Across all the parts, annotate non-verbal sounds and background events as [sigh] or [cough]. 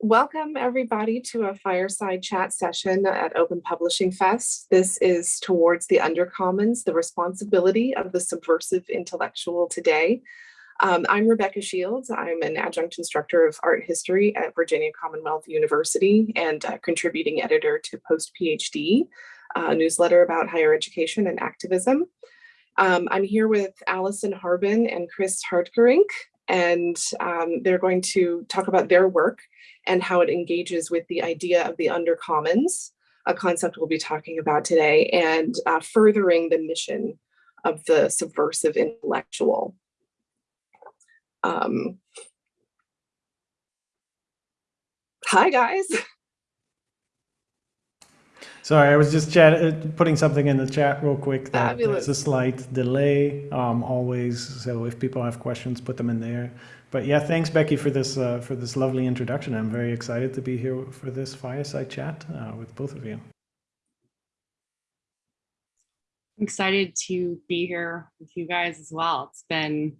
Welcome everybody to a fireside chat session at Open Publishing Fest. This is towards the Undercommons, the responsibility of the subversive intellectual today. Um, I'm Rebecca Shields. I'm an adjunct instructor of art history at Virginia Commonwealth University and contributing editor to Post PhD, a newsletter about higher education and activism. Um, I'm here with Allison Harbin and Chris Hartgerink, and um, they're going to talk about their work and how it engages with the idea of the undercommons, a concept we'll be talking about today, and uh, furthering the mission of the subversive intellectual. Um, hi, guys. [laughs] Sorry, I was just chat uh, putting something in the chat real quick. That Fabulous. there's a slight delay um, always. So if people have questions, put them in there. But yeah, thanks Becky for this uh, for this lovely introduction. I'm very excited to be here for this fireside chat uh, with both of you. I'm excited to be here with you guys as well. It's been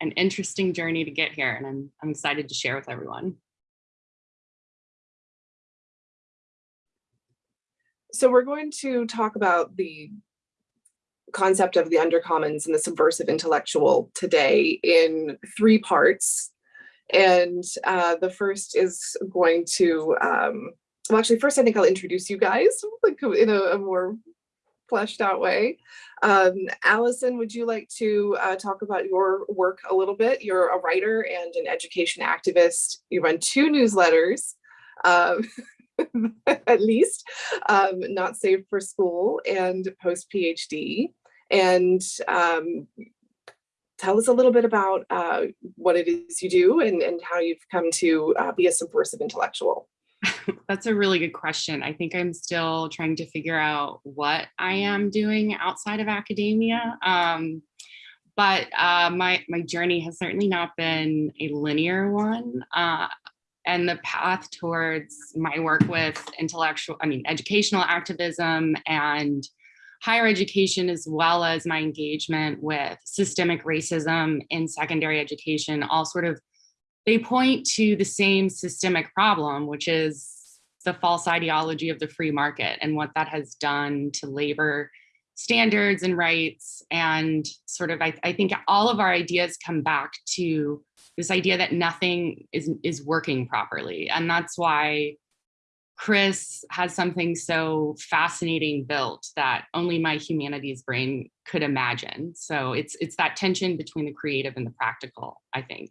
an interesting journey to get here and I'm, I'm excited to share with everyone. So we're going to talk about the concept of the undercommons and the subversive intellectual today in three parts. And uh, the first is going to, um, well, actually, first I think I'll introduce you guys [laughs] like in a, a more fleshed out way. Um, Allison, would you like to uh, talk about your work a little bit? You're a writer and an education activist. You run two newsletters. Um, [laughs] [laughs] at least, um, not safe for school and post PhD. And um, tell us a little bit about uh, what it is you do and, and how you've come to uh, be a subversive intellectual. [laughs] That's a really good question. I think I'm still trying to figure out what I am doing outside of academia. Um, but uh, my, my journey has certainly not been a linear one. Uh, and the path towards my work with intellectual, I mean, educational activism and higher education, as well as my engagement with systemic racism in secondary education, all sort of, they point to the same systemic problem, which is the false ideology of the free market and what that has done to labor standards and rights. And sort of, I, I think all of our ideas come back to this idea that nothing is, is working properly. And that's why Chris has something so fascinating built that only my humanities brain could imagine. So it's, it's that tension between the creative and the practical, I think.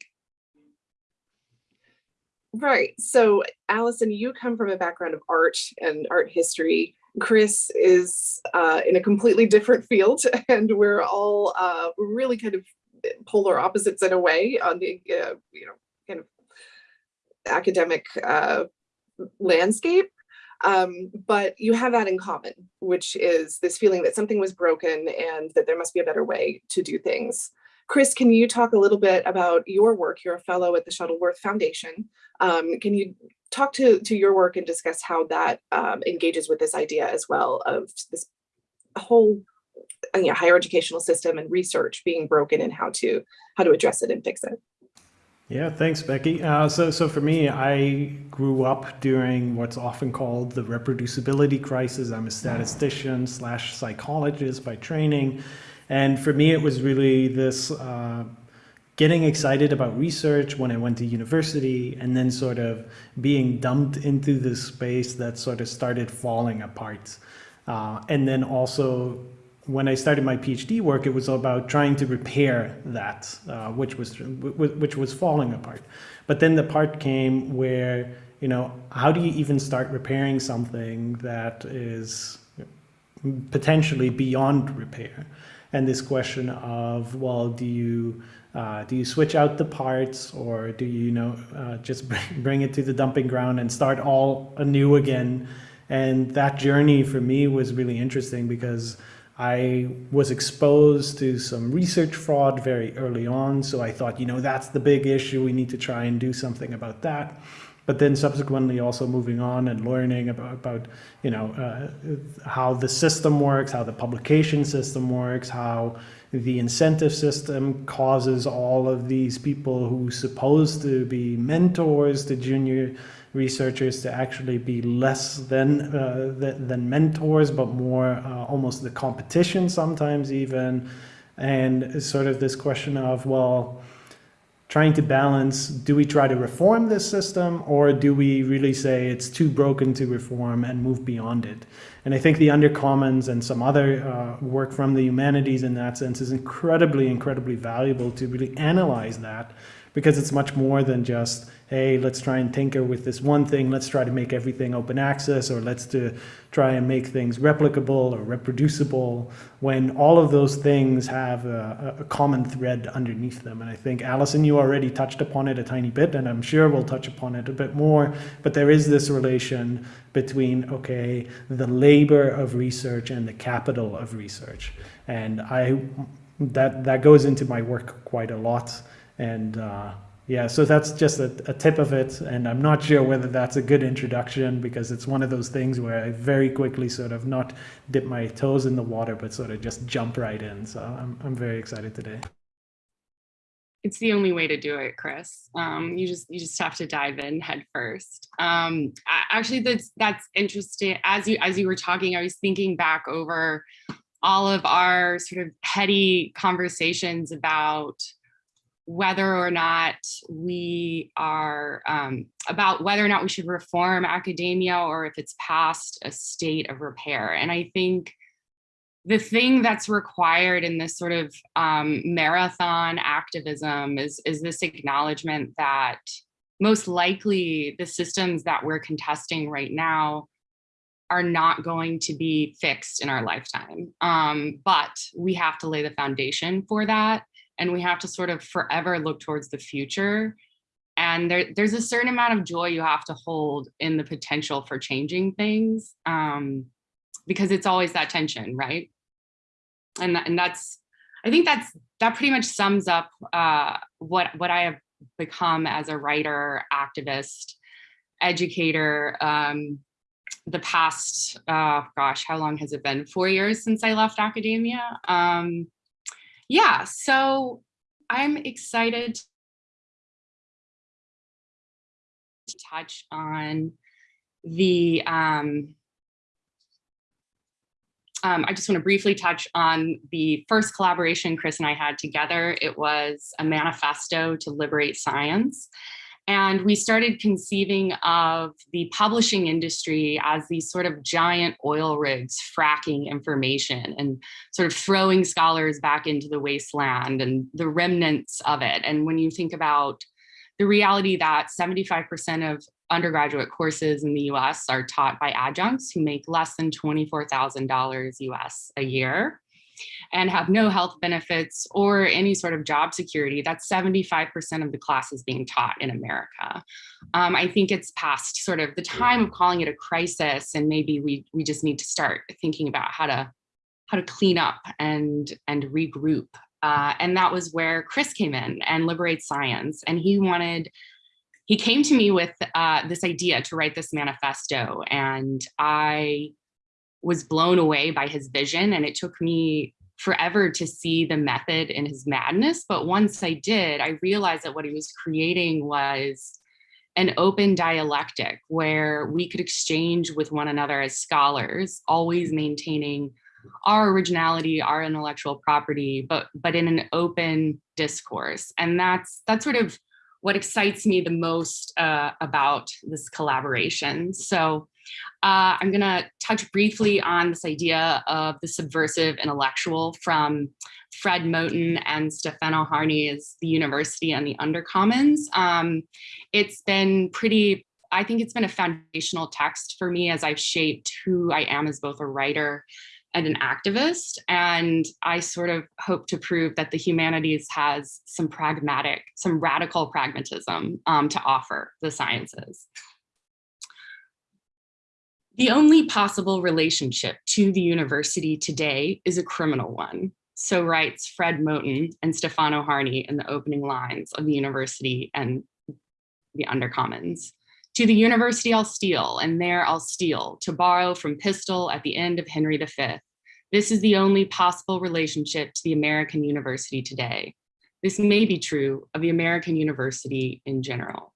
Right. So Allison, you come from a background of art and art history. Chris is uh, in a completely different field [laughs] and we're all uh, really kind of polar opposites in a way on the uh, you know kind of academic uh, landscape. Um, but you have that in common, which is this feeling that something was broken and that there must be a better way to do things. Chris, can you talk a little bit about your work? You're a fellow at the Shuttleworth Foundation. Um, can you talk to, to your work and discuss how that um, engages with this idea as well of this whole you know, higher educational system and research being broken and how to how to address it and fix it. Yeah, thanks, Becky. Uh, so, so for me, I grew up during what's often called the reproducibility crisis. I'm a statistician slash psychologist by training. And for me, it was really this uh, getting excited about research when I went to university and then sort of being dumped into this space that sort of started falling apart. Uh, and then also when I started my PhD work, it was about trying to repair that, uh, which was which was falling apart. But then the part came where you know how do you even start repairing something that is potentially beyond repair? And this question of well, do you uh, do you switch out the parts or do you, you know uh, just [laughs] bring, bring it to the dumping ground and start all anew again? And that journey for me was really interesting because I was exposed to some research fraud very early on. So I thought, you know, that's the big issue. We need to try and do something about that. But then subsequently also moving on and learning about, about you know, uh, how the system works, how the publication system works, how the incentive system causes all of these people who supposed to be mentors to junior researchers to actually be less than, uh, than, than mentors, but more uh, almost the competition sometimes even. And sort of this question of, well, trying to balance, do we try to reform this system or do we really say it's too broken to reform and move beyond it? And I think the Undercommons and some other uh, work from the humanities in that sense is incredibly, incredibly valuable to really analyze that because it's much more than just, hey, let's try and tinker with this one thing, let's try to make everything open access, or let's to try and make things replicable or reproducible, when all of those things have a, a common thread underneath them. And I think, Allison, you already touched upon it a tiny bit, and I'm sure we'll touch upon it a bit more, but there is this relation between, okay, the labor of research and the capital of research. And I, that, that goes into my work quite a lot. And uh, yeah, so that's just a, a, tip of it. And I'm not sure whether that's a good introduction because it's one of those things where I very quickly sort of not dip my toes in the water, but sort of just jump right in. So I'm, I'm very excited today. It's the only way to do it, Chris. Um, you just you just have to dive in head first. Um, actually, that's that's interesting. As you as you were talking, I was thinking back over all of our sort of petty conversations about whether or not we are um, about whether or not we should reform academia or if it's past a state of repair. And I think the thing that's required in this sort of um, marathon activism is, is this acknowledgement that most likely the systems that we're contesting right now are not going to be fixed in our lifetime. Um, but we have to lay the foundation for that and we have to sort of forever look towards the future. And there, there's a certain amount of joy you have to hold in the potential for changing things um, because it's always that tension, right? And, and that's, I think that's, that pretty much sums up uh, what, what I have become as a writer, activist, educator, um, the past, uh, gosh, how long has it been? Four years since I left academia. Um, yeah, so I'm excited to touch on the, um, um, I just want to briefly touch on the first collaboration Chris and I had together. It was a manifesto to liberate science. And we started conceiving of the publishing industry as these sort of giant oil rigs fracking information and sort of throwing scholars back into the wasteland and the remnants of it. And when you think about the reality that 75% of undergraduate courses in the US are taught by adjuncts who make less than $24,000 US a year, and have no health benefits or any sort of job security, that's 75% of the classes being taught in America. Um, I think it's past sort of the time of calling it a crisis and maybe we, we just need to start thinking about how to how to clean up and, and regroup. Uh, and that was where Chris came in and Liberate Science. And he wanted, he came to me with uh, this idea to write this manifesto. And I was blown away by his vision and it took me forever to see the method in his madness. But once I did, I realized that what he was creating was an open dialectic where we could exchange with one another as scholars, always maintaining our originality, our intellectual property, but but in an open discourse. And that's that's sort of what excites me the most uh, about this collaboration. So uh, I'm gonna touch briefly on this idea of the subversive intellectual from Fred Moten and Stefano Harney's The University and the Undercommons. Um, it's been pretty, I think it's been a foundational text for me as I've shaped who I am as both a writer and an activist. And I sort of hope to prove that the humanities has some pragmatic, some radical pragmatism um, to offer the sciences. The only possible relationship to the university today is a criminal one. So writes Fred Moten and Stefano Harney in the opening lines of the university and the undercommons. To the university I'll steal, and there I'll steal, to borrow from Pistol at the end of Henry V. This is the only possible relationship to the American university today. This may be true of the American university in general.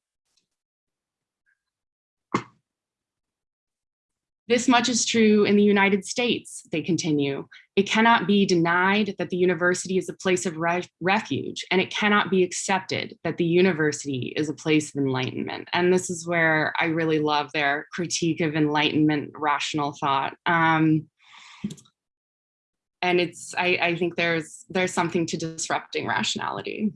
This much is true in the United States, they continue. It cannot be denied that the university is a place of re refuge, and it cannot be accepted that the university is a place of enlightenment. And this is where I really love their critique of enlightenment rational thought. Um, and it's, I, I think there's, there's something to disrupting rationality.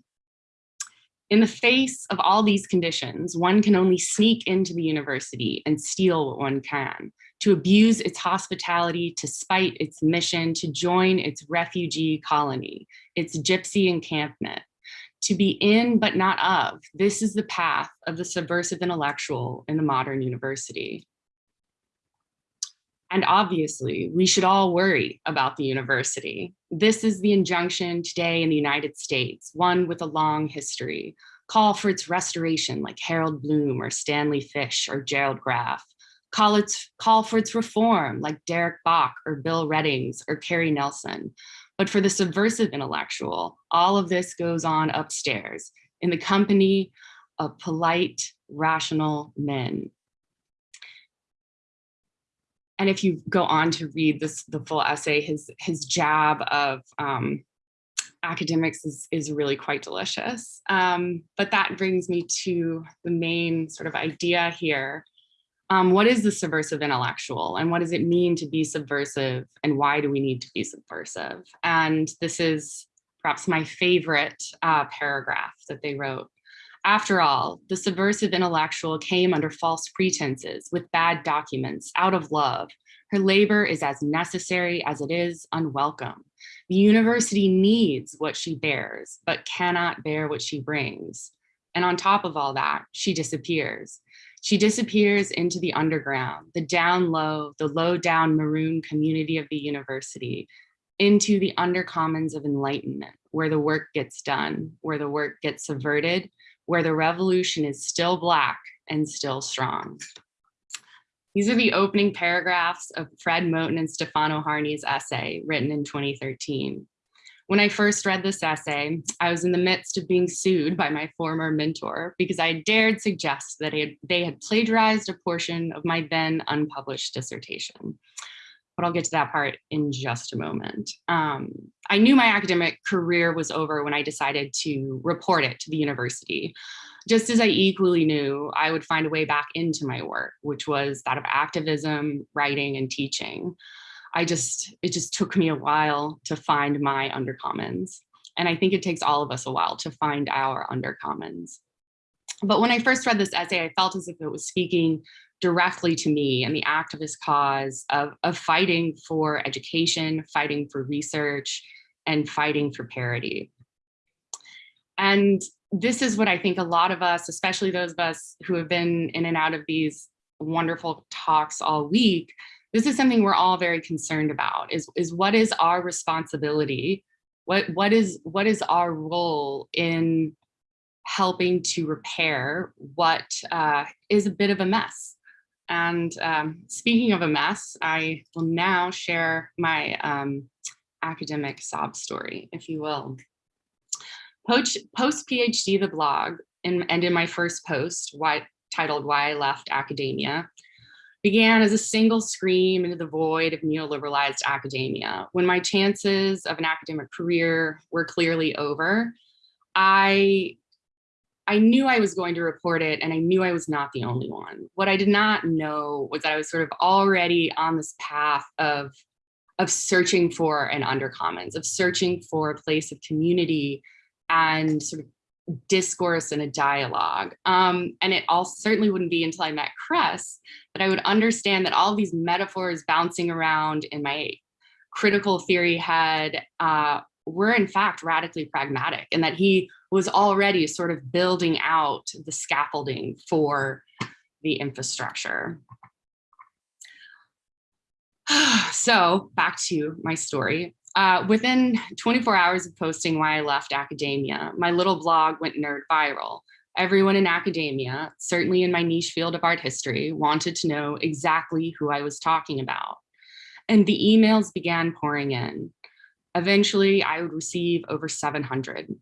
In the face of all these conditions, one can only sneak into the university and steal what one can to abuse its hospitality, to spite its mission, to join its refugee colony, its gypsy encampment, to be in but not of. This is the path of the subversive intellectual in the modern university. And obviously, we should all worry about the university. This is the injunction today in the United States, one with a long history. Call for its restoration like Harold Bloom or Stanley Fish or Gerald Graff call, its, call for its reform like Derek Bok or Bill Readings or Cary Nelson. But for the subversive intellectual, all of this goes on upstairs in the company of polite, rational men. And if you go on to read this, the full essay, his, his jab of um, academics is, is really quite delicious. Um, but that brings me to the main sort of idea here, um, what is the subversive intellectual and what does it mean to be subversive and why do we need to be subversive? And this is perhaps my favorite uh, paragraph that they wrote. After all, the subversive intellectual came under false pretenses with bad documents out of love. Her labor is as necessary as it is unwelcome. The university needs what she bears, but cannot bear what she brings. And on top of all that, she disappears. She disappears into the underground, the down low, the low down maroon community of the university, into the undercommons of enlightenment, where the work gets done, where the work gets subverted, where the revolution is still black and still strong. These are the opening paragraphs of Fred Moten and Stefano Harney's essay written in 2013. When I first read this essay, I was in the midst of being sued by my former mentor because I dared suggest that they had plagiarized a portion of my then unpublished dissertation. But I'll get to that part in just a moment. Um, I knew my academic career was over when I decided to report it to the university. Just as I equally knew I would find a way back into my work, which was that of activism, writing, and teaching. I just, it just took me a while to find my undercommons. And I think it takes all of us a while to find our undercommons. But when I first read this essay, I felt as if it was speaking directly to me and the activist cause of, of fighting for education, fighting for research, and fighting for parity. And this is what I think a lot of us, especially those of us who have been in and out of these wonderful talks all week, this is something we're all very concerned about is, is what is our responsibility? What, what, is, what is our role in helping to repair what uh, is a bit of a mess? And um, speaking of a mess, I will now share my um, academic sob story, if you will. Post, PhD, the blog, in, and in my first post, why, titled Why I Left Academia, began as a single scream into the void of neoliberalized academia. When my chances of an academic career were clearly over, I, I knew I was going to report it and I knew I was not the only one. What I did not know was that I was sort of already on this path of, of searching for an undercommons, of searching for a place of community and sort of discourse and a dialogue. Um, and it all certainly wouldn't be until I met Chris that I would understand that all these metaphors bouncing around in my critical theory head uh, were in fact radically pragmatic and that he was already sort of building out the scaffolding for the infrastructure. [sighs] so back to my story. Uh, within 24 hours of posting why I left academia, my little blog went nerd viral. Everyone in academia, certainly in my niche field of art history, wanted to know exactly who I was talking about. And the emails began pouring in. Eventually, I would receive over 700.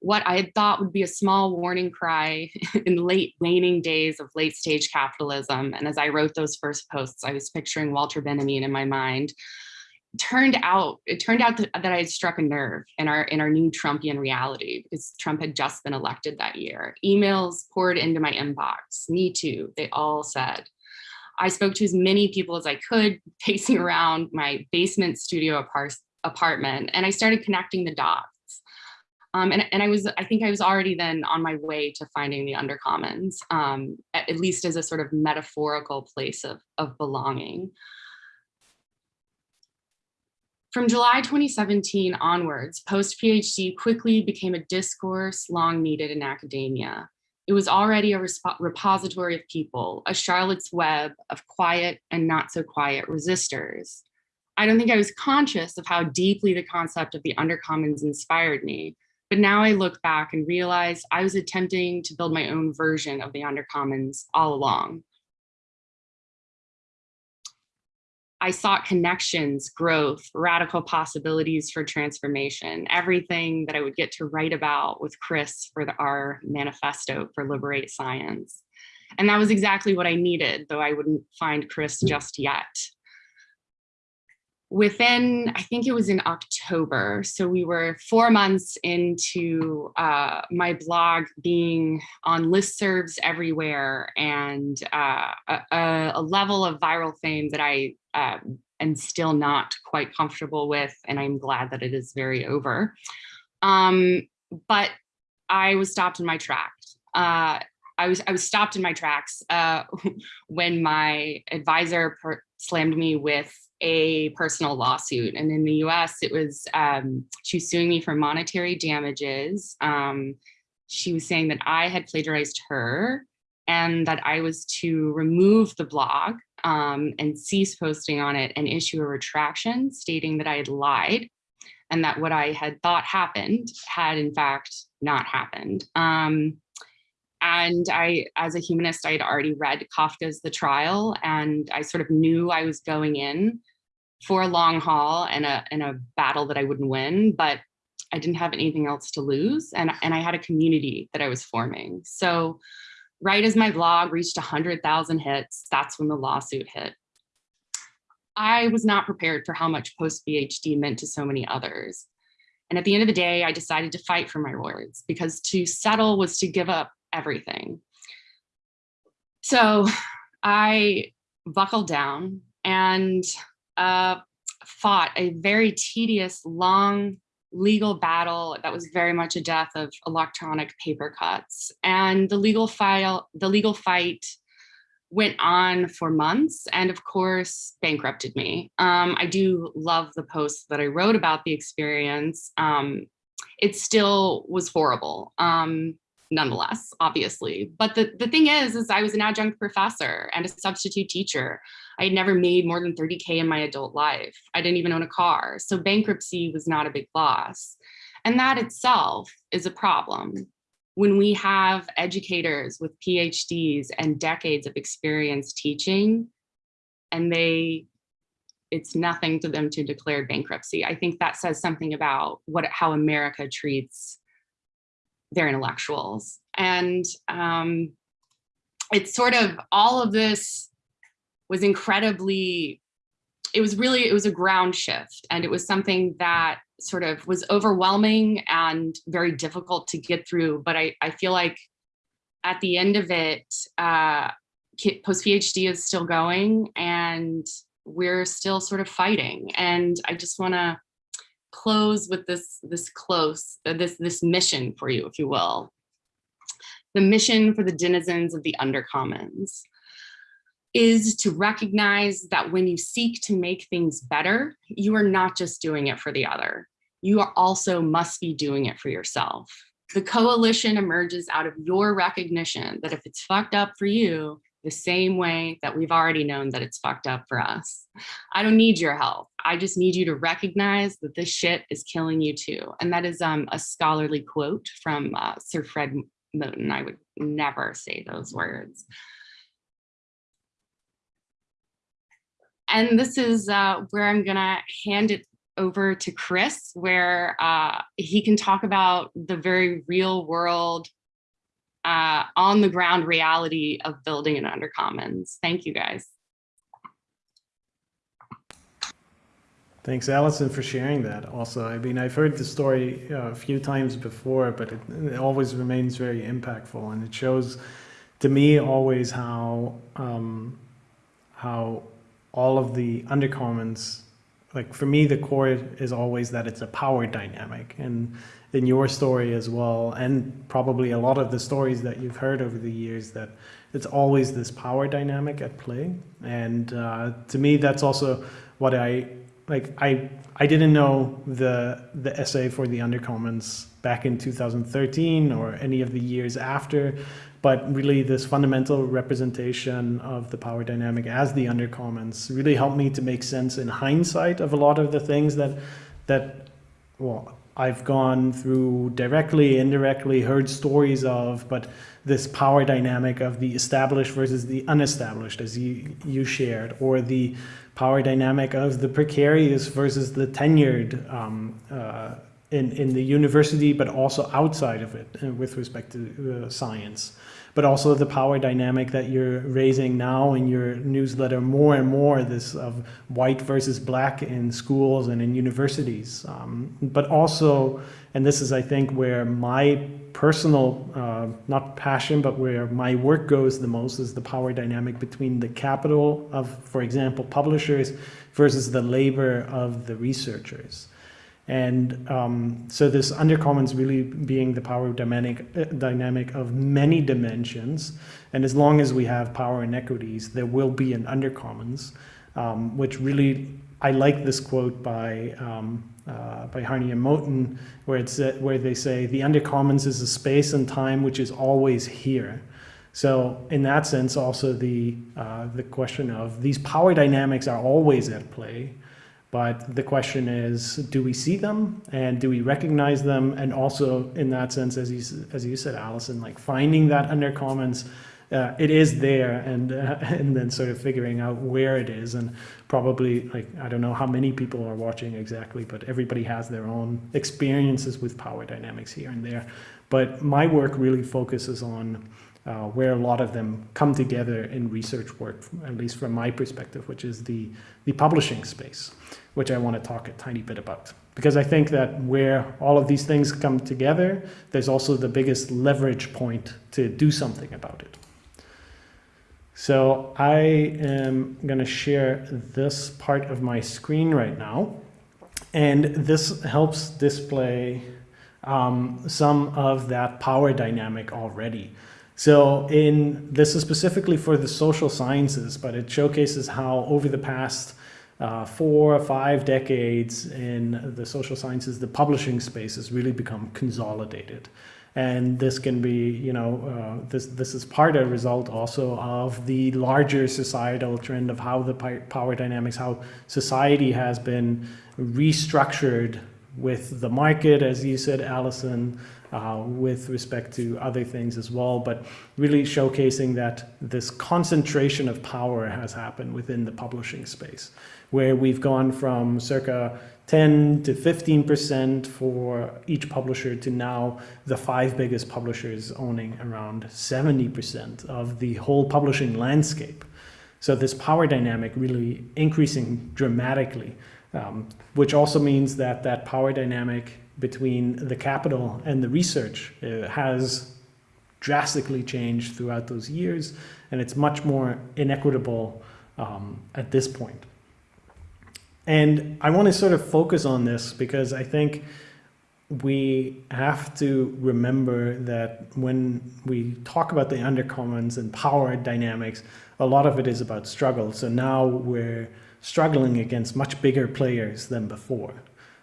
What I had thought would be a small warning cry [laughs] in late waning days of late stage capitalism. And as I wrote those first posts, I was picturing Walter Benjamin in my mind. Turned out, it turned out that, I had struck a nerve in our in our new Trumpian reality because Trump had just been elected that year. Emails poured into my inbox. Me too. They all said. I spoke to as many people as I could, [laughs] pacing around my basement studio apart apartment, and I started connecting the dots. Um, and, and I was, I think I was already then on my way to finding the undercommons, um, at, at, least as a sort of metaphorical place of, of belonging. From July 2017 onwards, post-PhD quickly became a discourse long needed in academia. It was already a repository of people, a Charlotte's Web of quiet and not so quiet resistors. I don't think I was conscious of how deeply the concept of the undercommons inspired me, but now I look back and realize I was attempting to build my own version of the undercommons all along. I sought connections, growth, radical possibilities for transformation, everything that I would get to write about with Chris for the, our manifesto for Liberate Science. And that was exactly what I needed, though I wouldn't find Chris just yet within, I think it was in October. So we were four months into uh, my blog being on listservs everywhere and uh, a, a, level of viral fame that I uh, am still not quite comfortable with. And I'm glad that it is very over. Um, but I was stopped in my tracks. Uh, I was I was stopped in my tracks uh, [laughs] when my advisor slammed me with a personal lawsuit. And in the US, it was, um, she was suing me for monetary damages. Um, she was saying that I had plagiarized her and that I was to remove the blog um, and cease posting on it and issue a retraction stating that I had lied and that what I had thought happened had in fact not happened. Um, and I, as a humanist, I had already read Kafka's The Trial, and I sort of knew I was going in for a long haul and a, and a battle that I wouldn't win, but I didn't have anything else to lose. And, and I had a community that I was forming. So right as my blog reached 100,000 hits, that's when the lawsuit hit. I was not prepared for how much post-PhD meant to so many others. And at the end of the day, I decided to fight for my words because to settle was to give up everything. So I buckled down and uh, fought a very tedious, long legal battle that was very much a death of electronic paper cuts. And the legal file, the legal fight went on for months and of course bankrupted me. Um, I do love the post that I wrote about the experience. Um, it still was horrible. Um, nonetheless, obviously. But the, the thing is, is I was an adjunct professor and a substitute teacher. I had never made more than 30K in my adult life. I didn't even own a car. So bankruptcy was not a big loss. And that itself is a problem. When we have educators with PhDs and decades of experience teaching, and they it's nothing to them to declare bankruptcy. I think that says something about what how America treats their intellectuals. And um, it's sort of all of this was incredibly, it was really, it was a ground shift. And it was something that sort of was overwhelming and very difficult to get through. But I, I feel like at the end of it, uh, post-PhD is still going and we're still sort of fighting. And I just wanna close with this, this close, uh, this, this mission for you, if you will. The mission for the denizens of the undercommons is to recognize that when you seek to make things better, you are not just doing it for the other. You are also must be doing it for yourself. The coalition emerges out of your recognition that if it's fucked up for you, the same way that we've already known that it's fucked up for us. I don't need your help. I just need you to recognize that this shit is killing you too. And that is um, a scholarly quote from uh, Sir Fred Moten. I would never say those words. And this is uh, where I'm gonna hand it over to Chris, where uh, he can talk about the very real world, uh, on the ground reality of building an undercommons. Thank you guys. Thanks, Allison, for sharing that. Also, I mean, I've heard the story uh, a few times before, but it, it, always remains very impactful, and it shows, to me, always how um, how all of the undercommons, like for me, the core is always that it's a power dynamic, and in your story as well, and probably a lot of the stories that you've heard over the years, that it's always this power dynamic at play, and uh, to me, that's also what I like I I didn't know the the essay for the undercommons back in 2013 or any of the years after, but really this fundamental representation of the power dynamic as the undercommons really helped me to make sense in hindsight of a lot of the things that that well I've gone through directly, indirectly, heard stories of, but this power dynamic of the established versus the unestablished, as you, you shared, or the power dynamic of the precarious versus the tenured um, uh, in, in the university, but also outside of it uh, with respect to uh, science. But also the power dynamic that you're raising now in your newsletter more and more, this of white versus black in schools and in universities. Um, but also, and this is, I think, where my personal, uh, not passion, but where my work goes the most is the power dynamic between the capital of, for example, publishers versus the labor of the researchers. And um, so this undercommons really being the power dynamic, uh, dynamic of many dimensions. And as long as we have power inequities, there will be an undercommons, um, which really, I like this quote by um, uh, by Harney and Moten, where it's uh, where they say the undercommons is a space and time which is always here. So in that sense, also the uh, the question of these power dynamics are always at play, but the question is, do we see them and do we recognize them? And also in that sense, as you as you said, Allison, like finding that undercommons uh, it is there and uh, [laughs] and then sort of figuring out where it is and probably like I don't know how many people are watching exactly but everybody has their own experiences with power dynamics here and there but my work really focuses on uh, where a lot of them come together in research work at least from my perspective which is the the publishing space which I want to talk a tiny bit about because I think that where all of these things come together there's also the biggest leverage point to do something about it so I am going to share this part of my screen right now. And this helps display um, some of that power dynamic already. So in this is specifically for the social sciences, but it showcases how over the past uh, four or five decades in the social sciences, the publishing space has really become consolidated. And this can be, you know, uh, this this is part of result also of the larger societal trend of how the power dynamics, how society has been restructured with the market, as you said, Allison, uh, with respect to other things as well, but really showcasing that this concentration of power has happened within the publishing space, where we've gone from circa 10 to 15% for each publisher to now the five biggest publishers owning around 70% of the whole publishing landscape. So this power dynamic really increasing dramatically, um, which also means that that power dynamic between the capital and the research uh, has drastically changed throughout those years, and it's much more inequitable um, at this point. And I want to sort of focus on this because I think we have to remember that when we talk about the undercommons and power dynamics, a lot of it is about struggle. So now we're struggling against much bigger players than before.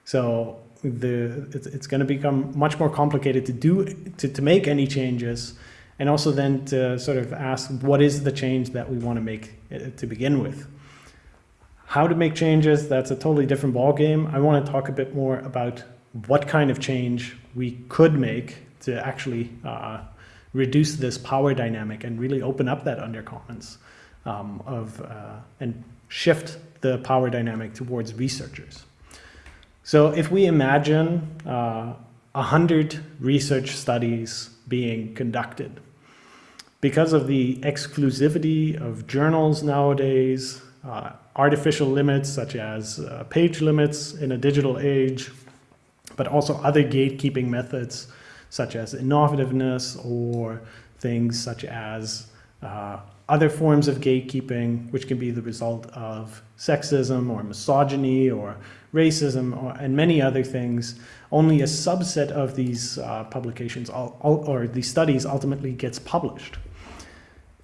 So the it's, it's going to become much more complicated to do to, to make any changes and also then to sort of ask what is the change that we want to make uh, to begin with. How to make changes, that's a totally different ballgame. I want to talk a bit more about what kind of change we could make to actually uh, reduce this power dynamic and really open up that undercommons um, of uh, and shift the power dynamic towards researchers. So if we imagine uh, a uh, hundred research studies being conducted, because of the exclusivity of journals nowadays, uh, artificial limits such as uh, page limits in a digital age, but also other gatekeeping methods such as innovativeness or things such as uh, other forms of gatekeeping, which can be the result of sexism or misogyny or racism or, and many other things. Only a subset of these uh, publications or these studies ultimately gets published.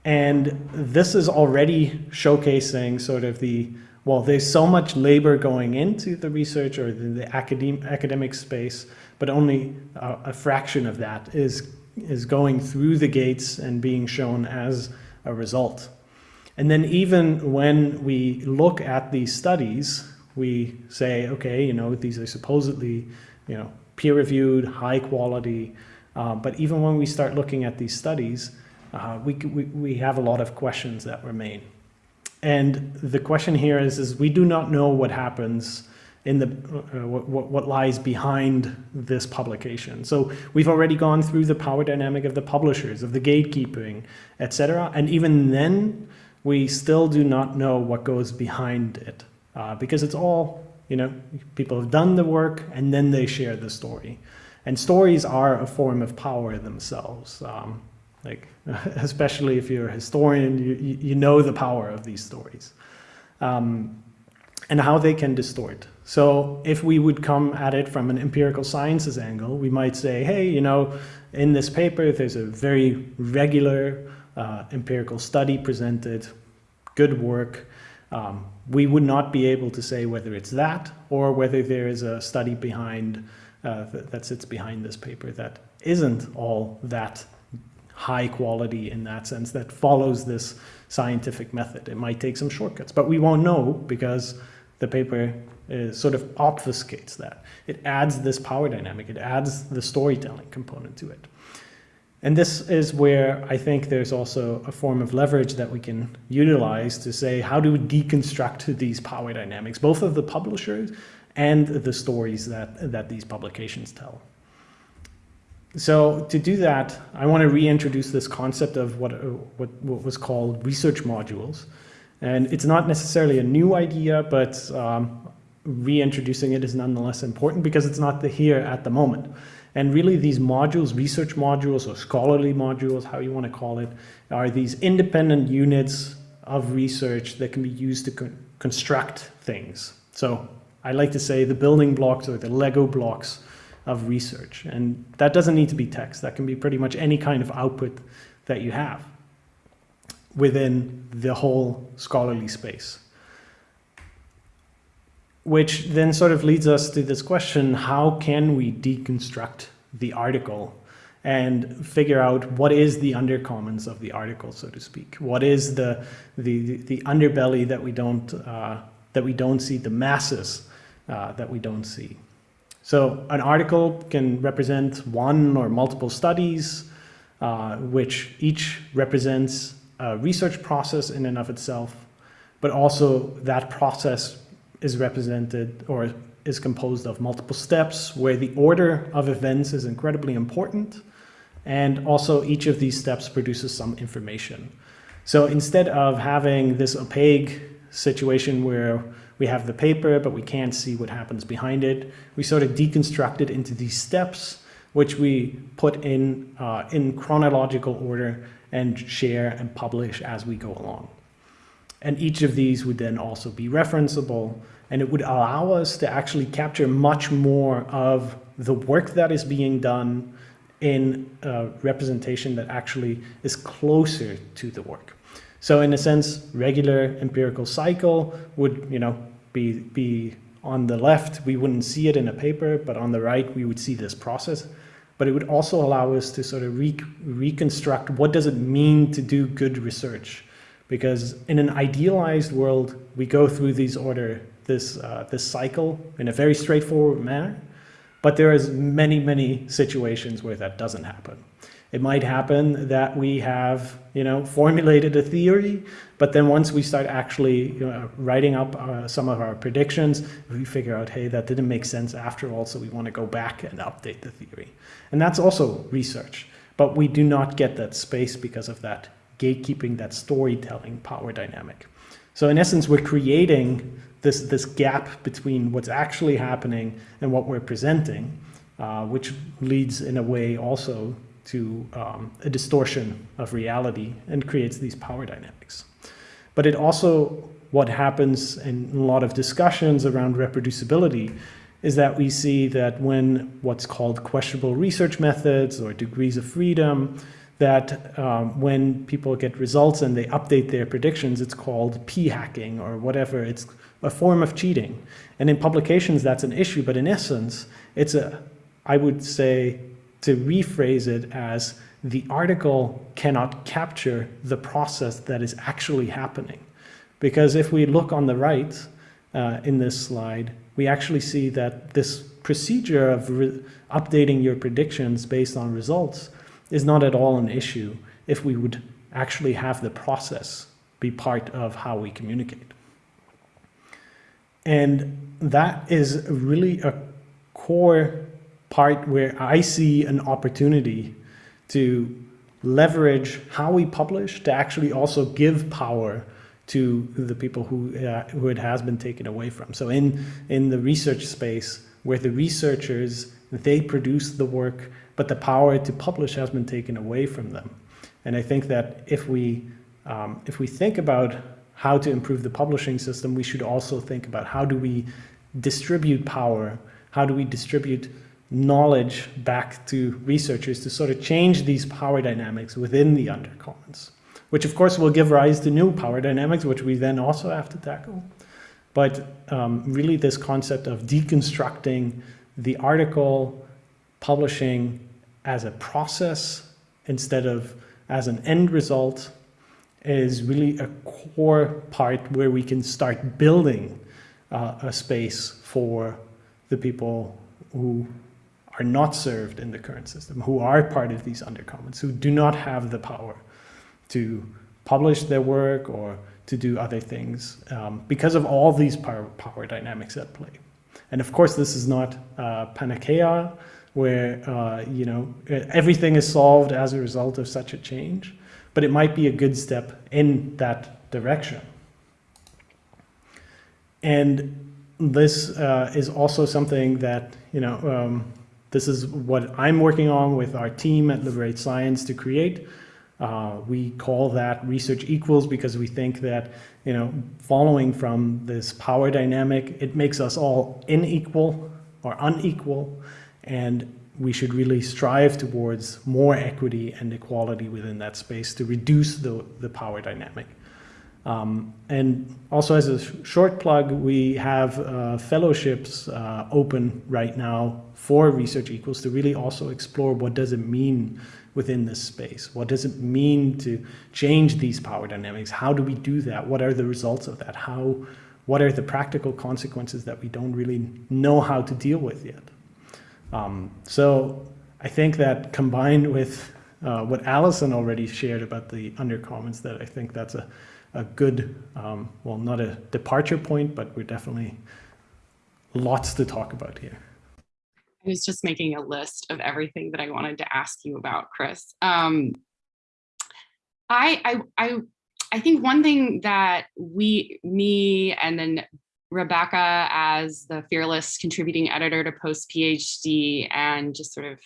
And this is already showcasing sort of the, well, there's so much labor going into the research or the, the academic, academic space, but only a, a fraction of that is, is going through the gates and being shown as a result. And then even when we look at these studies, we say, okay, you know, these are supposedly, you know, peer-reviewed, high quality, uh, but even when we start looking at these studies, uh, we, we, we have a lot of questions that remain. And the question here is, is we do not know what happens in the uh, what, what lies behind this publication. So we've already gone through the power dynamic of the publishers, of the gatekeeping, etc. And even then, we still do not know what goes behind it uh, because it's all, you know, people have done the work and then they share the story. And stories are a form of power themselves. Um, like, [laughs] especially if you're a historian, you, you know the power of these stories um, and how they can distort. So if we would come at it from an empirical sciences angle, we might say, hey, you know, in this paper, there's a very regular uh, empirical study presented, good work. Um, we would not be able to say whether it's that or whether there is a study behind uh, that, that sits behind this paper that isn't all that high quality in that sense that follows this scientific method. It might take some shortcuts, but we won't know because the paper is, sort of obfuscates that. It adds this power dynamic. It adds the storytelling component to it. And this is where I think there's also a form of leverage that we can utilize to say, how do we deconstruct these power dynamics, both of the publishers and the stories that, that these publications tell. So to do that, I want to reintroduce this concept of what, what, what, was called research modules. And it's not necessarily a new idea, but um, reintroducing it is nonetheless important because it's not the here at the moment. And really these modules, research modules or scholarly modules, how you want to call it, are these independent units of research that can be used to con construct things. So I like to say the building blocks or the Lego blocks of research. And that doesn't need to be text. That can be pretty much any kind of output that you have within the whole scholarly space. Which then sort of leads us to this question, how can we deconstruct the article and figure out what is the undercommons of the article, so to speak? What is the, the, the underbelly that we don't, uh, that we don't see, the masses uh, that we don't see? So an article can represent one or multiple studies, uh, which each represents a research process in and of itself, but also that process is represented or is composed of multiple steps where the order of events is incredibly important. And also each of these steps produces some information. So instead of having this opaque situation where we have the paper, but we can't see what happens behind it. We sort of deconstruct it into these steps, which we put in, uh, in chronological order and share and publish as we go along. And each of these would then also be referenceable, and it would allow us to actually capture much more of the work that is being done in a representation that actually is closer to the work. So in a sense, regular empirical cycle would, you know, be, be on the left, we wouldn't see it in a paper, but on the right, we would see this process. But it would also allow us to sort of re reconstruct what does it mean to do good research? Because in an idealized world, we go through these order, this, uh, this cycle in a very straightforward manner, but there is many, many situations where that doesn't happen. It might happen that we have, you know, formulated a theory, but then once we start actually you know, writing up uh, some of our predictions, we figure out, hey, that didn't make sense after all, so we want to go back and update the theory. And that's also research, but we do not get that space because of that gatekeeping, that storytelling power dynamic. So in essence, we're creating this, this gap between what's actually happening and what we're presenting, uh, which leads in a way also to um, a distortion of reality and creates these power dynamics. But it also, what happens in a lot of discussions around reproducibility is that we see that when what's called questionable research methods or degrees of freedom, that um, when people get results and they update their predictions, it's called p-hacking or whatever. It's a form of cheating. And in publications, that's an issue. But in essence, it's a, I would say, to rephrase it as the article cannot capture the process that is actually happening. Because if we look on the right uh, in this slide, we actually see that this procedure of updating your predictions based on results is not at all an issue if we would actually have the process be part of how we communicate. And that is really a core part where I see an opportunity to leverage how we publish to actually also give power to the people who, uh, who it has been taken away from. So in, in the research space, where the researchers, they produce the work, but the power to publish has been taken away from them. And I think that if we, um, if we think about how to improve the publishing system, we should also think about how do we distribute power, how do we distribute knowledge back to researchers to sort of change these power dynamics within the undercommons, which of course will give rise to new power dynamics, which we then also have to tackle. But um, really this concept of deconstructing the article publishing as a process instead of as an end result is really a core part where we can start building uh, a space for the people who are not served in the current system, who are part of these undercommons, who do not have the power to publish their work or to do other things um, because of all these power, power, dynamics at play. And of course, this is not uh, panacea where, uh, you know, everything is solved as a result of such a change, but it might be a good step in that direction. And this uh, is also something that, you know, um, this is what I'm working on with our team at Liberate Science to create. Uh, we call that research equals because we think that, you know, following from this power dynamic, it makes us all unequal or unequal. And we should really strive towards more equity and equality within that space to reduce the, the power dynamic. Um, and also as a sh short plug, we have uh, fellowships uh, open right now for Research Equals to really also explore what does it mean within this space? What does it mean to change these power dynamics? How do we do that? What are the results of that? How, what are the practical consequences that we don't really know how to deal with yet? Um, so I think that combined with uh, what Allison already shared about the undercommons, that I think that's a, a good, um, well, not a departure point, but we're definitely lots to talk about here. I was just making a list of everything that I wanted to ask you about, Chris. Um, I, I, I, I think one thing that we, me, and then Rebecca as the fearless contributing editor to Post PhD and just sort of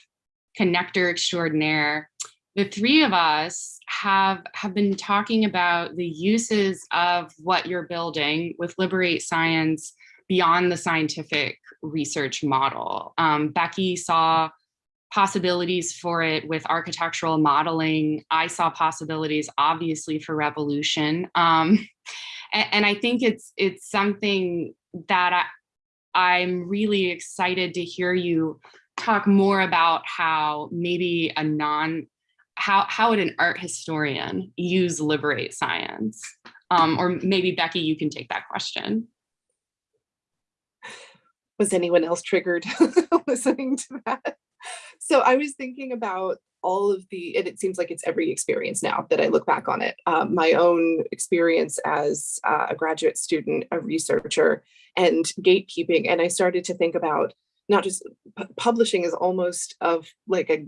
connector extraordinaire, the three of us have, have been talking about the uses of what you're building with Liberate Science beyond the scientific research model. Um, Becky saw possibilities for it with architectural modeling. I saw possibilities, obviously, for revolution. Um, and, and, I think it's it's something that I, I'm really excited to hear you talk more about how maybe a non how how would an art historian use liberate science um, or maybe becky you can take that question was anyone else triggered [laughs] listening to that? So I was thinking about all of the, and it seems like it's every experience now that I look back on it. Um, my own experience as uh, a graduate student, a researcher, and gatekeeping. And I started to think about not just publishing is almost of like a,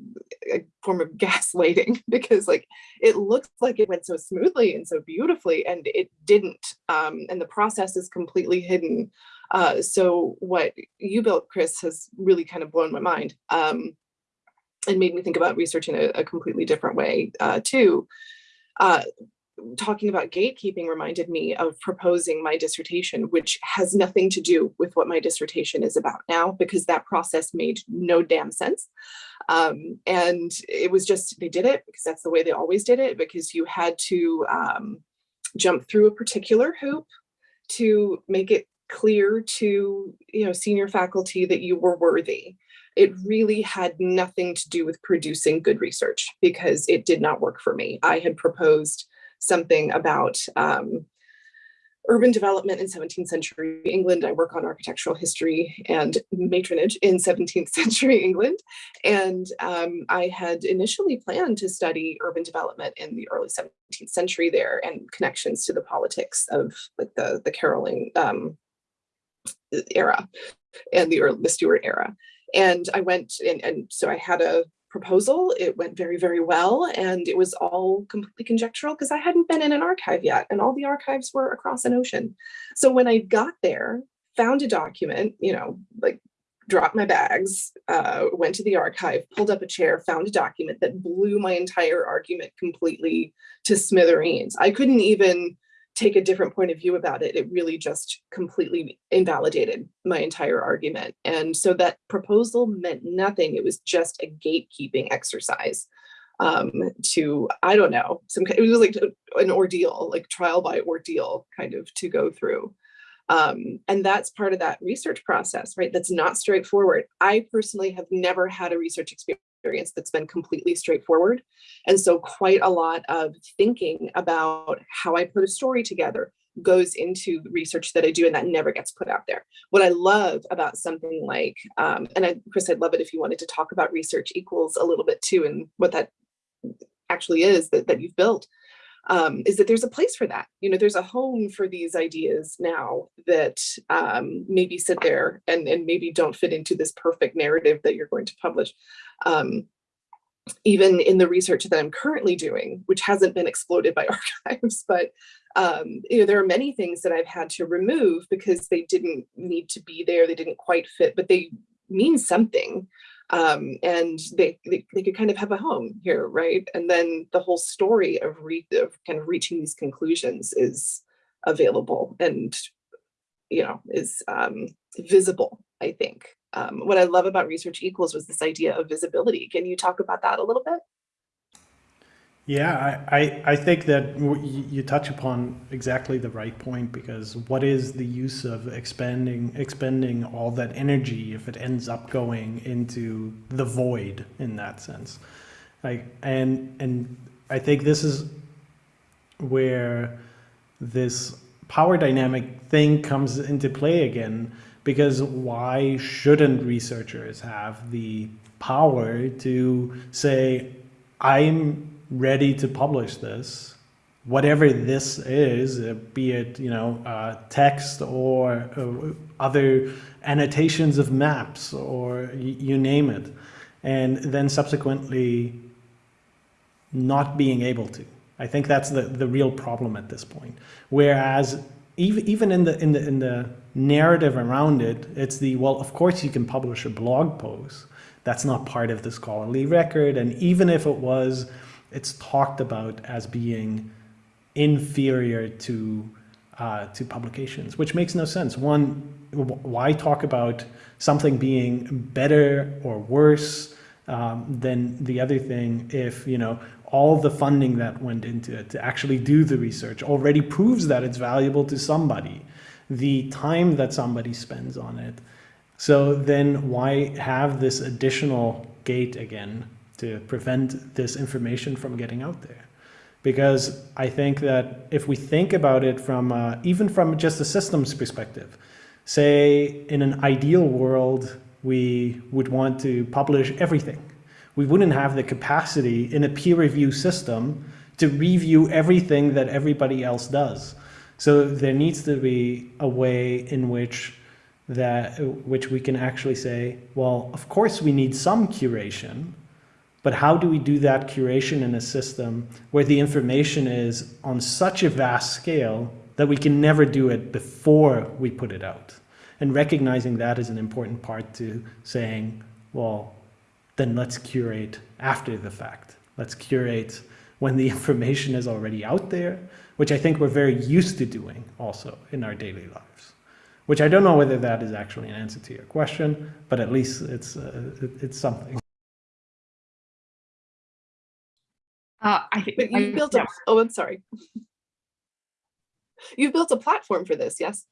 a, form of [laughs] gaslighting [laughs] because like it looks like it went so smoothly and so beautifully and it didn't um, and the process is completely hidden uh, so what you built chris has really kind of blown my mind um, and made me think about research in a, a completely different way uh, too. Uh, talking about gatekeeping reminded me of proposing my dissertation, which has nothing to do with what my dissertation is about now, because that process made no damn sense. Um, and it was just, they did it because that's the way they always did it, because you had to um, jump through a particular hoop to make it clear to you know senior faculty that you were worthy it really had nothing to do with producing good research because it did not work for me. I had proposed something about um, urban development in 17th century England. I work on architectural history and matronage in 17th [laughs] century England. And um, I had initially planned to study urban development in the early 17th century there and connections to the politics of like the, the Caroline um, era and the early the Stuart era. And I went and, and so I had a proposal. It went very, very well. And it was all completely conjectural because I hadn't been in an archive yet and all the archives were across an ocean. So when I got there, found a document, you know, like dropped my bags, uh, went to the archive, pulled up a chair, found a document that blew my entire argument completely to smithereens. I couldn't even take a different point of view about it, it really just completely invalidated my entire argument. And so that proposal meant nothing. It was just a gatekeeping exercise um, to, I don't know, some it was like an ordeal, like trial by ordeal kind of to go through. Um, and that's part of that research process, right? That's not straightforward. I personally have never had a research experience experience that's been completely straightforward. And so quite a lot of thinking about how I put a story together goes into research that I do and that never gets put out there. What I love about something like, um, and I, Chris, I'd love it if you wanted to talk about research equals a little bit too and what that actually is that, that you've built, um, is that there's a place for that. You know, there's a home for these ideas now that um, maybe sit there and, and maybe don't fit into this perfect narrative that you're going to publish um, even in the research that I'm currently doing, which hasn't been exploded by [laughs] archives, but um, you know, there are many things that I've had to remove because they didn't need to be there, they didn't quite fit, but they mean something. Um, and they, they, they could kind of have a home here, right? And then the whole story of, re of kind of reaching these conclusions is available and, you know, is um, visible, I think um, what I love about Research Equals was this idea of visibility. Can you talk about that a little bit? Yeah, I, I, think that you touch upon exactly the right point because what is the use of expending expending all that energy if it ends up going into the void in that sense? Like and and I think this is where this power dynamic thing comes into play again because why shouldn't researchers have the power to say, I'm ready to publish this, whatever this is, uh, be it, you know, uh, text or uh, other annotations of maps or you name it, and then subsequently not being able to. I think that's the, the real problem at this point. Whereas even, even in the, in the, in the narrative around it, it's the, well, of course you can publish a blog post. That's not part of the scholarly record. And even if it was, it's talked about as being inferior to, uh, to publications, which makes no sense. One, why talk about something being better or worse um, than the other thing if, you know, all the funding that went into it to actually do the research already proves that it's valuable to somebody the time that somebody spends on it. So then why have this additional gate again to prevent this information from getting out there? Because I think that if we think about it from, uh, even from just a systems perspective, Say in an ideal world, we would want to publish everything. We wouldn't have the capacity in a peer review system to review everything that everybody else does. So there needs to be a way in which that which we can actually say, well, of course we need some curation, but how do we do that curation in a system where the information is on such a vast scale that we can never do it before we put it out? And recognizing that is an important part to saying, well, then let's curate after the fact. Let's curate when the [laughs] information is already out there, which I think we're very used to doing also in our daily lives. Which I don't know whether that is actually an answer to your question, but at least it's uh, it's something. Uh, I think But you I- built a, oh, I'm sorry. [laughs] You've built a platform for this, yes?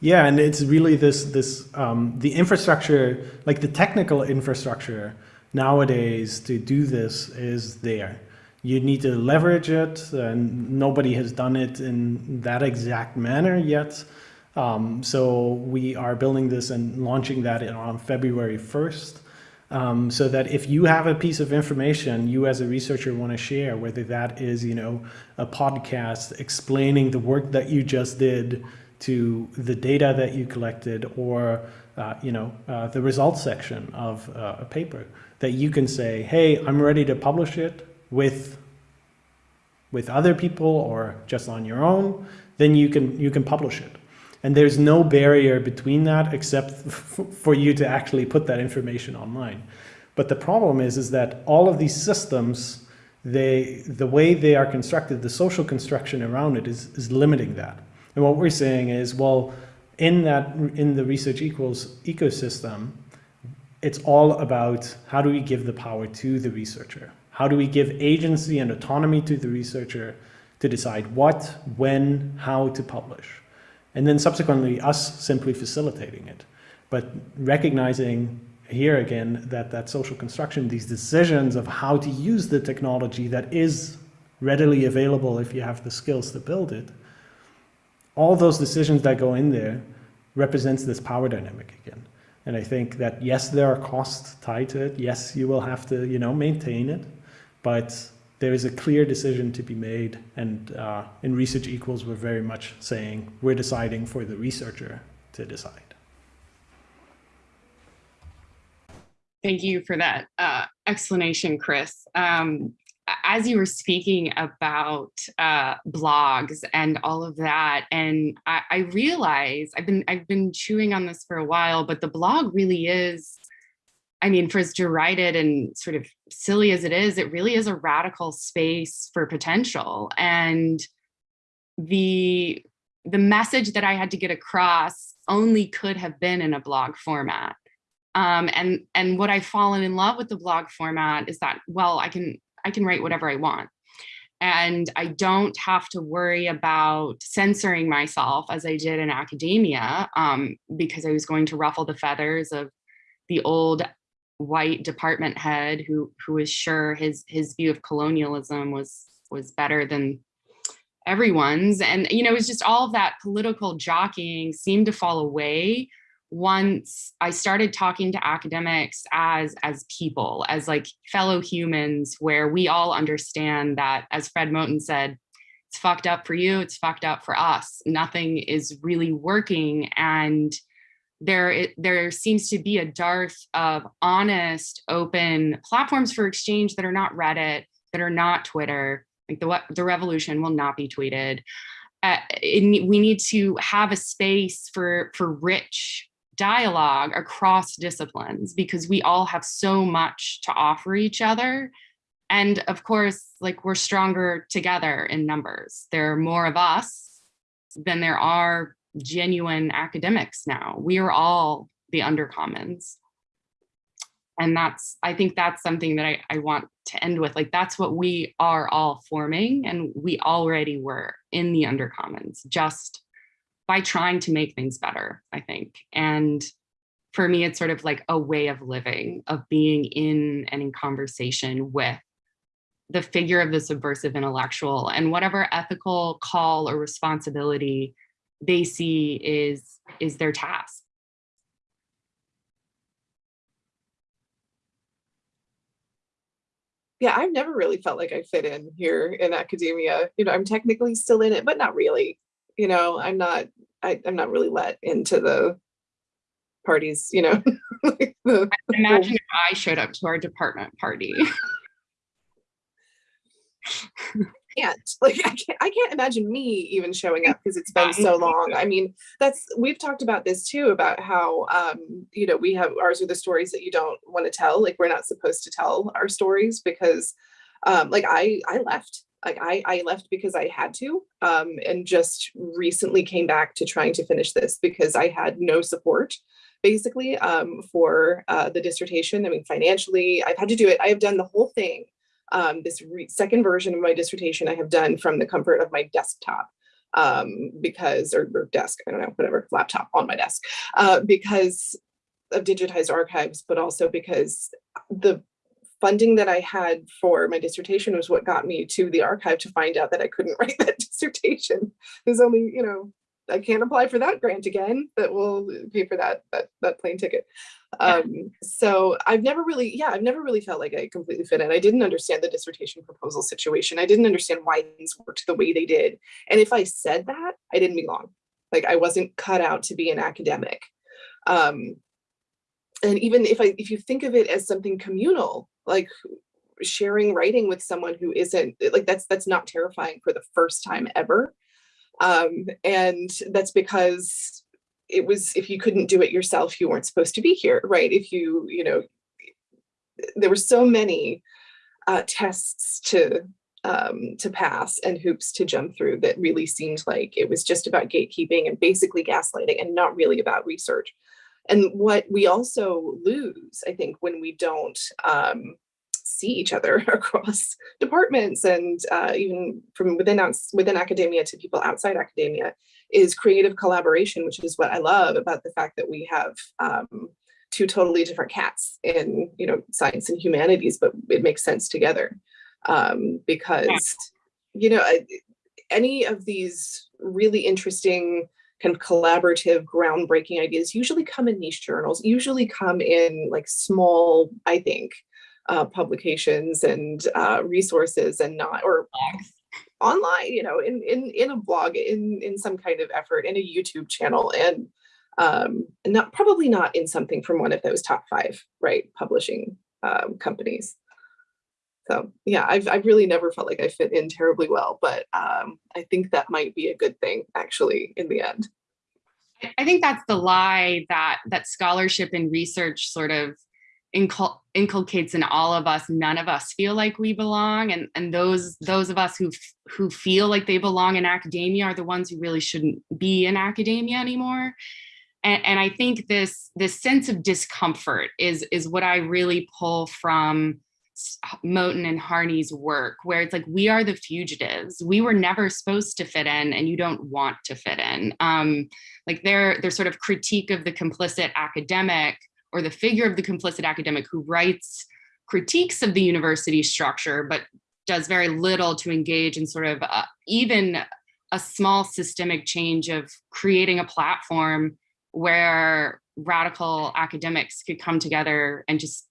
Yeah, and it's really this this um, the infrastructure, like the technical infrastructure nowadays to do this is there. You need to leverage it, and nobody has done it in that exact manner yet. Um, so we are building this and launching that on February 1st. Um, so that if you have a piece of information you as a researcher want to share, whether that is, you know, a podcast explaining the work that you just did to the data that you collected or, uh, you know, uh, the results section of uh, a paper, that you can say, hey, I'm ready to publish it with with other people or just on your own, then you can you can publish it. And there's no barrier between that except [laughs] for you to actually put that information online. But the problem is, is that all of these systems, they, the way they are constructed, the social construction around it is, is limiting that. And what we're saying is, well, in that, in the research equals ecosystem, it's all about how do we give the power to the researcher? How do we give agency and autonomy to the researcher to decide what, when, how to publish? And then subsequently us simply facilitating it. But recognizing here again that that social construction, these decisions of how to use the technology that is readily available if you have the skills to build it, all those decisions that go in there represents this power dynamic again. And I think that yes, there are costs tied to it. Yes, you will have to, you know, maintain it, but there is a clear decision to be made. And uh, in Research Equals, we're very much saying we're deciding for the researcher to decide. Thank you for that uh, explanation, Chris. Um, as you were speaking about uh, blogs and all of that, and I, I realize I've been I've been chewing on this for a while, but the blog really is I mean, for as derided and sort of silly as it is, it really is a radical space for potential. And the the message that I had to get across only could have been in a blog format. Um, and and what I've fallen in love with the blog format is that well, I can I can write whatever I want. And I don't have to worry about censoring myself as I did in academia um, because I was going to ruffle the feathers of the old white department head who who was sure his his view of colonialism was was better than everyone's. And you know it was just all of that political jockeying seemed to fall away once i started talking to academics as as people as like fellow humans where we all understand that as fred moten said it's fucked up for you it's fucked up for us. Nothing is really working. And there it, there seems to be a dearth of honest, open platforms for exchange that are not Reddit, that are not Twitter. Like the the revolution will not be tweeted. Uh, it, we need to have a space for for rich dialogue across disciplines because we all have so much to offer each other. And of course, like we're stronger together in numbers. There are more of us than there are genuine academics now. We are all the undercommons. And that's, I think that's something that I, I want to end with. Like, that's what we are all forming. And we already were in the undercommons just by trying to make things better, I think. And for me, it's sort of like a way of living, of being in and in conversation with the figure of the subversive intellectual and whatever ethical call or responsibility they see is is their task. yeah, I've never really felt like I fit in here in academia. You know, I'm technically still in it, but not really. You know, I'm not. I, I'm not really let into the parties. You know, [laughs] like the, Imagine if I showed up to our department party. [laughs] can't. [laughs] Like I can't, I can't imagine me even showing up because it's been so long. I mean that's we've talked about this too about how um you know we have ours are the stories that you don't want to tell. Like we're not supposed to tell our stories because um like i i left. Like i i left because i had to um and just recently came back to trying to finish this because i had no support basically um for uh the dissertation. I mean financially i've had to do it. I have done the whole thing um, this second version of my dissertation I have done from the comfort of my desktop um, because, or, or, desk, I don't know, whatever, laptop on my desk, uh, because of digitized archives, but also because the funding that I had for my dissertation was what got me to the archive to find out that I couldn't [laughs] write that dissertation. There's only, you know, I can't apply for that grant again that will pay for that that that plane ticket. [laughs] Um, so I've never really, yeah, I've never really felt like I completely fit in. I didn't understand the dissertation proposal situation. I didn't understand why things worked the way they did. And if I said that, I didn't belong. Like I wasn't cut out to be an academic. Um, and even if I if you think of it as something communal, like sharing writing with someone who isn't like that's that's not terrifying for the first time ever um, and that's because it was, if you couldn't do it yourself, you weren't supposed to be here, right? If you, you know, there were so many uh, tests to um, to pass and hoops to jump through that really seemed like it was just about gatekeeping and basically gaslighting and not really about research. And what we also lose, I think, when we don't um, see each other [laughs] across departments and uh, even from within within academia to people outside academia is creative collaboration, which is what I love about the fact that we have um, two totally different cats in you know science and humanities, but it makes sense together um, because you know any of these really interesting kind of collaborative groundbreaking ideas usually come in niche journals usually come in like small i think uh, publications and uh, resources and not or online you know in in in a blog in in some kind of effort in a youtube channel and um not probably not in something from one of those top five right publishing um, companies. So yeah I've, I've really never felt like i fit in terribly well but um i think that might be a good thing actually in the end. I think that's the lie that that scholarship and research sort of incul inculcates in all of us none of us feel like we belong and and those those of us who who feel like they belong in academia are the ones who really shouldn't be in academia anymore and, and i think this this sense of discomfort is is what i really pull from Moten and Harney's work, where it's like we are the fugitives. We were never supposed to fit in, and you don't want to fit in. Um, like their their sort of critique of the complicit academic or the figure of the complicit academic who writes critiques of the university structure, but does very little to engage in sort of uh, even a small systemic change of creating a platform where radical academics could come together and just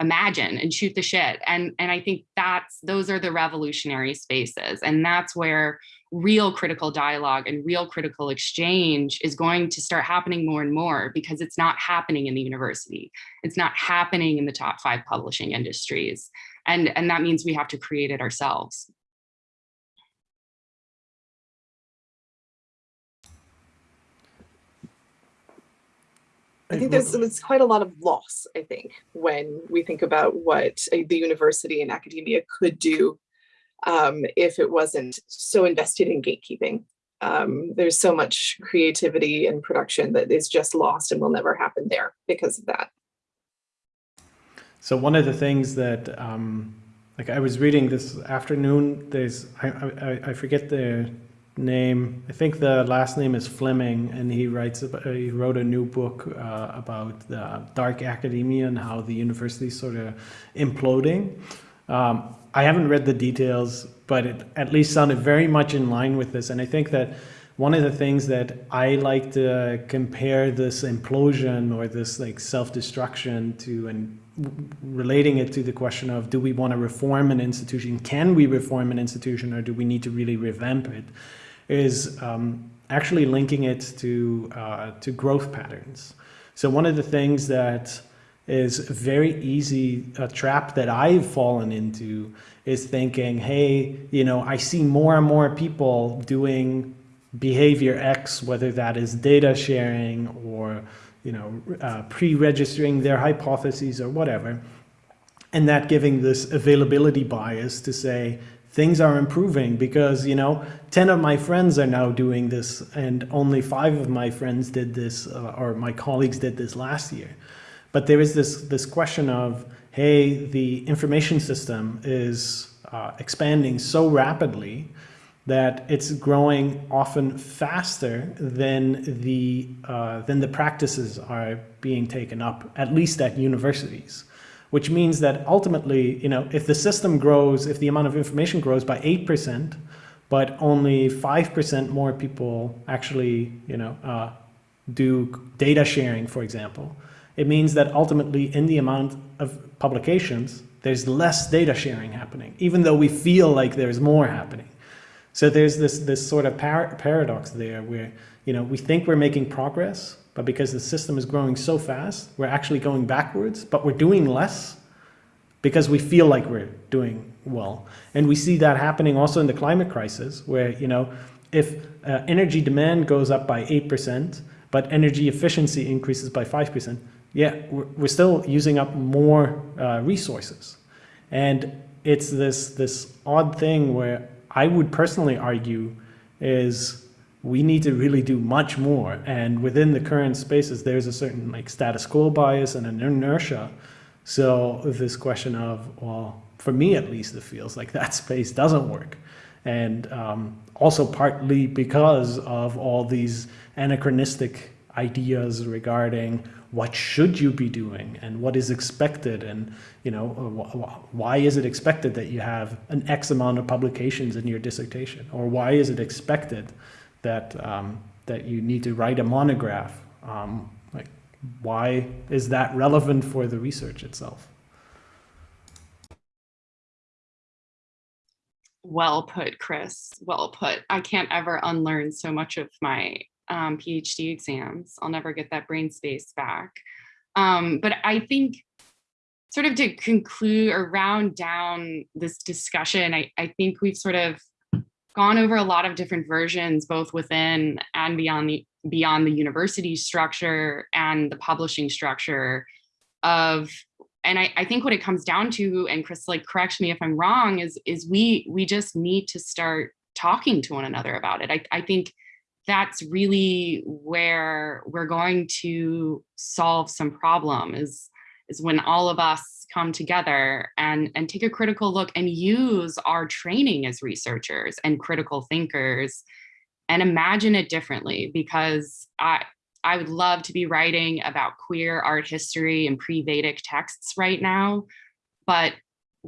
imagine and shoot the shit. And and i think that's those are the revolutionary spaces. And that's where real critical dialogue and real critical exchange is going to start happening more and more because it's not happening in the university. It's not happening in the top five publishing industries. And and that means we have to create it ourselves. I think there's, there's quite a lot of loss, I think, when we think about what the university and academia could do um, if it wasn't so invested in gatekeeping. Um, there's so much creativity and production that is just lost and will never happen there because of that. So one of the things that, um, like I was reading this afternoon, there's, I, I, I forget the name. I think the last name is Fleming, and he writes about, he wrote a new book uh, about the dark academia and how the university sort of imploding. Um, I haven't read the details, but it at least sounded very much in line with this. And I think that one of the things that I like to compare this implosion or this like self-destruction to and relating it to the question of do we want to reform an institution? Can we reform an institution or do we need to really revamp it? Is um, actually linking it to, uh, to growth patterns. So one of the things that is very easy, a trap that I've fallen into is thinking, hey, you know, I see more and more people doing behavior X, whether that is data sharing or, you know, uh, pre-registering their hypotheses or whatever. And that giving this availability bias to say, things are improving because, you know, 10 of my friends are now doing this and only five of my friends did this uh, or my colleagues did this last year. But there is this, this question of, hey, the information system is uh, expanding so rapidly that it's growing often faster than the, uh, than the practices are being taken up, at least at universities. Which means that ultimately, you know, if the system grows, if the amount of information grows by 8%, but only 5% more people actually, you know, uh, do data sharing, for example, it means that ultimately in the amount of publications, there's less data sharing happening, even though we feel like there's more happening. So there's this, this sort of par paradox there where, you know, we think we're making progress, but because the system is growing so fast, we're actually going backwards, but we're doing less because we feel like we're doing well. And we see that happening also in the climate crisis where, you know, if uh, energy demand goes up by 8%, but energy efficiency increases by 5%, yeah, we're, still using up more uh, resources. And it's this, this odd thing where I would personally argue is we need to really do much more. And within the current spaces, there's a certain like status quo bias and an inertia. So this question of, well, for me at least, it feels like that [laughs] space doesn't work. And um, also partly because of all these anachronistic ideas regarding what should you be doing and what is expected and you know why is it expected that you have an x amount of publications in your dissertation or why is it expected that um, that you need to write a monograph. Um, like, why is that relevant for the research itself? Well put, Chris. Well put. I can't ever unlearn so much of my um, PhD exams. I'll never get that brain space back. Um, but I think sort of to conclude or round down this discussion, I, I think we've sort of gone over a lot of different versions, both within and beyond the beyond the university structure and the publishing structure of and I, I think what it comes down to, and Chris, like, correct me if I'm wrong, is is we we just need to start talking to one another about it. I, I think that's really where we're going to solve some problem is is when all of us come together and, and take a critical look and use our training as researchers and critical thinkers and imagine it differently because I, I would love to be writing about queer art history and pre-Vedic texts right now, but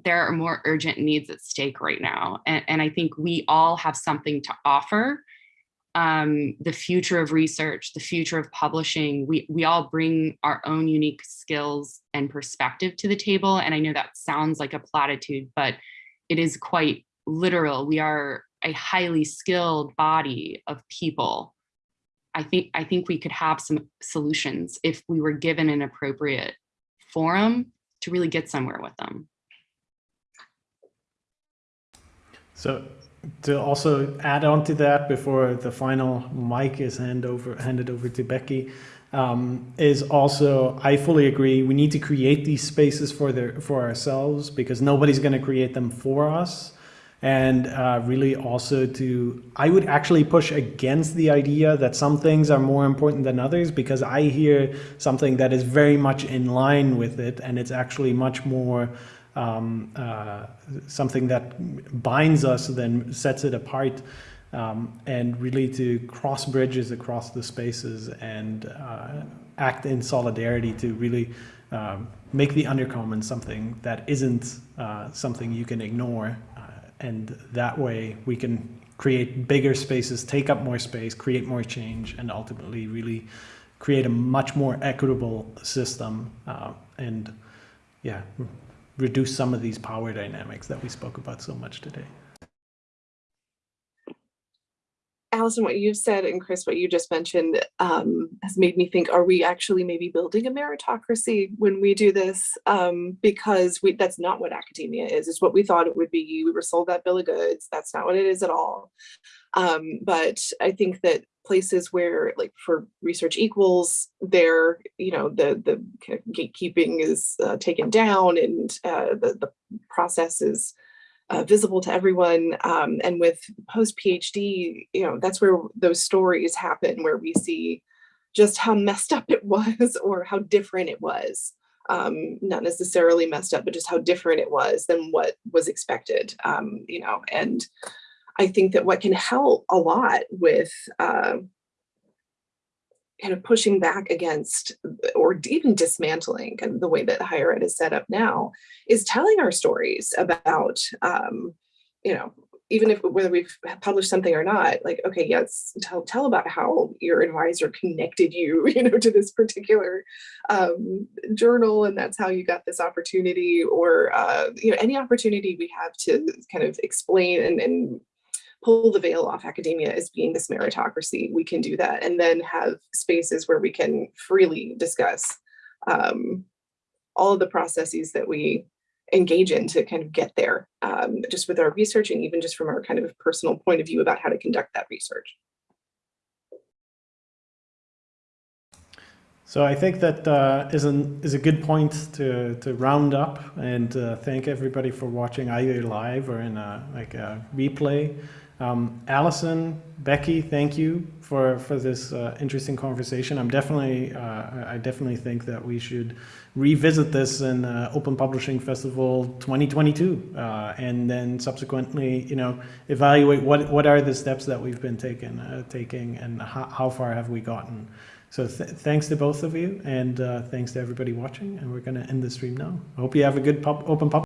there are more urgent needs at stake right now. And, and I think we all have something to offer um, the future of research, the future of publishing, we, we all bring our own unique skills and perspective to the table. And I know that sounds like a platitude, but it is quite literal. We are a highly skilled body of people. I think, I think we could have some solutions if we were given an appropriate forum to really get somewhere with them. So to also add on to that before the final mic is hand over, handed over to Becky, um, is also, I fully agree, we need to create these spaces for, the, for ourselves because nobody's going to create them for us. And uh, really also to, I would actually push against the idea that some things are more important than others because I hear something that is very much in line with it and it's actually much more um, uh, something that binds us, then sets it apart, um, and really to cross bridges across the spaces and uh, act in solidarity to really um, make the undercommon something that isn't uh, something you can ignore. Uh, and that way we can create bigger spaces, take up more space, create more change, and ultimately really create a much more equitable system uh, and yeah, reduce some of these power dynamics that we spoke about so much today. Allison, what you've said and Chris, what you just mentioned um, has made me think, are we actually maybe building a meritocracy when we do this? Um, because we, that's not what academia is. It's what we thought it would be. We were sold that bill of goods. That's not what it is at all. Um, but I think that places where like for research equals there, you know, the, the gatekeeping is uh, taken down and uh, the, the process is uh, visible to everyone. Um, and with post PhD, you know, that's where those stories happen, where we see just how messed up it was [laughs] or how different it was. Um, not necessarily messed up, but just how different it was than what was expected. Um, you know, and I think that what can help a lot with uh, kind of pushing back against or even dismantling kind of the way that higher ed is set up now is telling our stories about um, you know even if whether we've published something or not like okay yes tell tell about how your advisor connected you [laughs] you know to this particular um, journal and that's how you got this opportunity or uh, you know any opportunity we have to kind of explain and, and pull the veil off academia as being this meritocracy, we can do that and then have spaces where we can freely discuss um, all of the processes that we engage in to kind of get there, um, just with our research and even just from our kind of personal point of view about how to conduct that research. So I think that uh, is an is a good point to to round up and uh, thank everybody for watching either live or in a like a replay. Um, Allison, Becky, thank you for for this uh, interesting conversation. I'm definitely uh, I definitely think that we should revisit this in uh, Open Publishing Festival 2022, uh, and then subsequently, you know, evaluate what what are the steps that we've been taking uh, taking and how, how far have we gotten. So th thanks to both of you, and uh, thanks to everybody watching. And we're going to end the stream now. I hope you have a good pub open pub.